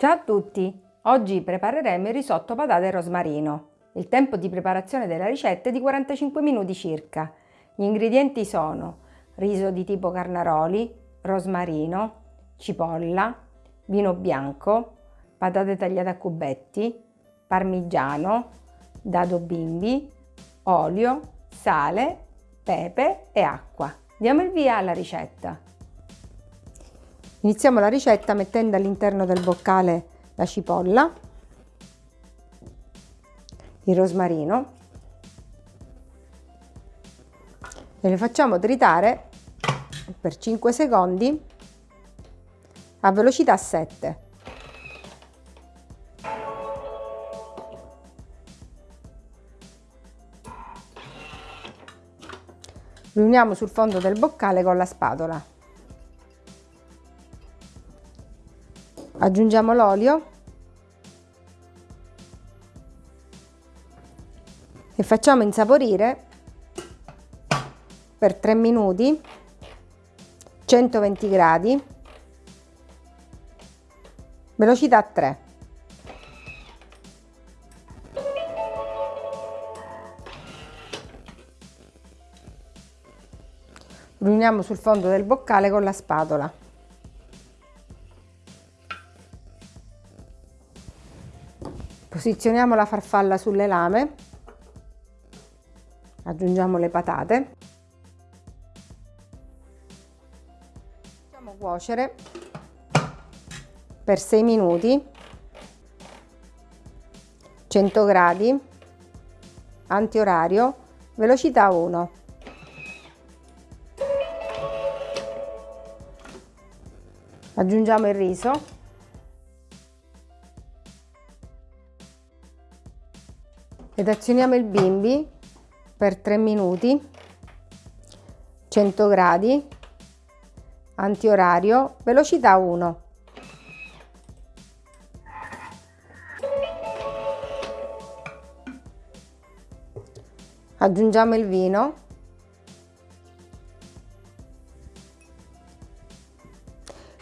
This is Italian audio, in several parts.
Ciao a tutti! Oggi prepareremo il risotto patate e rosmarino. Il tempo di preparazione della ricetta è di 45 minuti circa. Gli ingredienti sono riso di tipo carnaroli, rosmarino, cipolla, vino bianco, patate tagliate a cubetti, parmigiano, dado bimbi, olio, sale, pepe e acqua. Diamo il via alla ricetta. Iniziamo la ricetta mettendo all'interno del boccale la cipolla, il rosmarino e le facciamo tritare per 5 secondi a velocità 7. Riuniamo sul fondo del boccale con la spatola. Aggiungiamo l'olio. E facciamo insaporire per 3 minuti 120 gradi. Velocità 3 riuniamo sul fondo del boccale con la spatola Posizioniamo la farfalla sulle lame, aggiungiamo le patate, facciamo cuocere per 6 minuti, 100 gradi, antiorario, velocità 1. Aggiungiamo il riso ed azioniamo il bimbi per 3 minuti 100 gradi antiorario velocità 1 aggiungiamo il vino.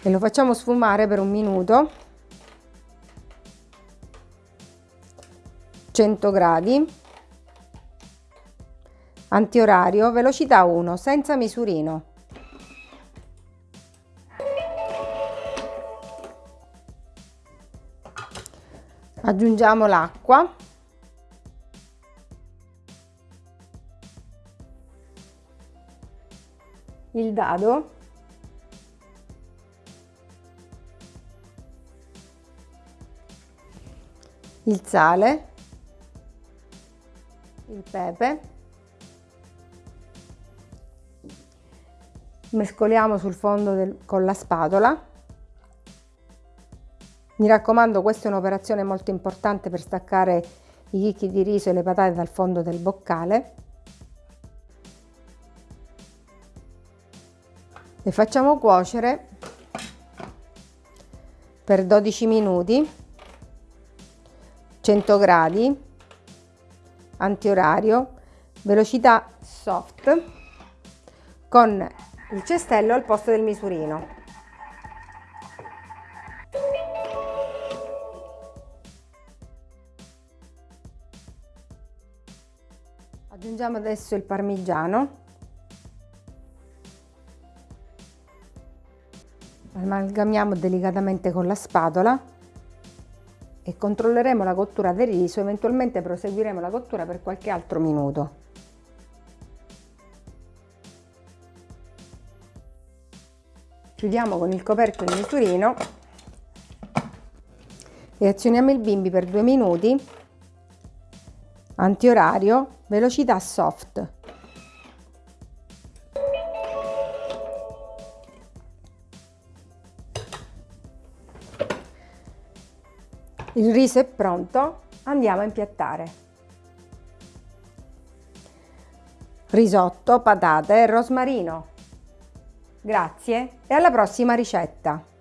E lo facciamo sfumare per un minuto 100 gradi. Antiorario velocità 1 senza misurino. Aggiungiamo l'acqua. Il dado. Il sale il pepe, mescoliamo sul fondo del, con la spatola. Mi raccomando, questa è un'operazione molto importante per staccare i chicchi di riso e le patate dal fondo del boccale. Le facciamo cuocere per 12 minuti, 100 gradi, antiorario, velocità soft con il cestello al posto del misurino. Aggiungiamo adesso il parmigiano. Amalgamiamo delicatamente con la spatola e controlleremo la cottura del riso, eventualmente proseguiremo la cottura per qualche altro minuto. Chiudiamo con il coperchio il misurino e azioniamo il bimbi per due minuti, antiorario, velocità soft. Il riso è pronto, andiamo a impiattare. Risotto, patate e rosmarino. Grazie e alla prossima ricetta!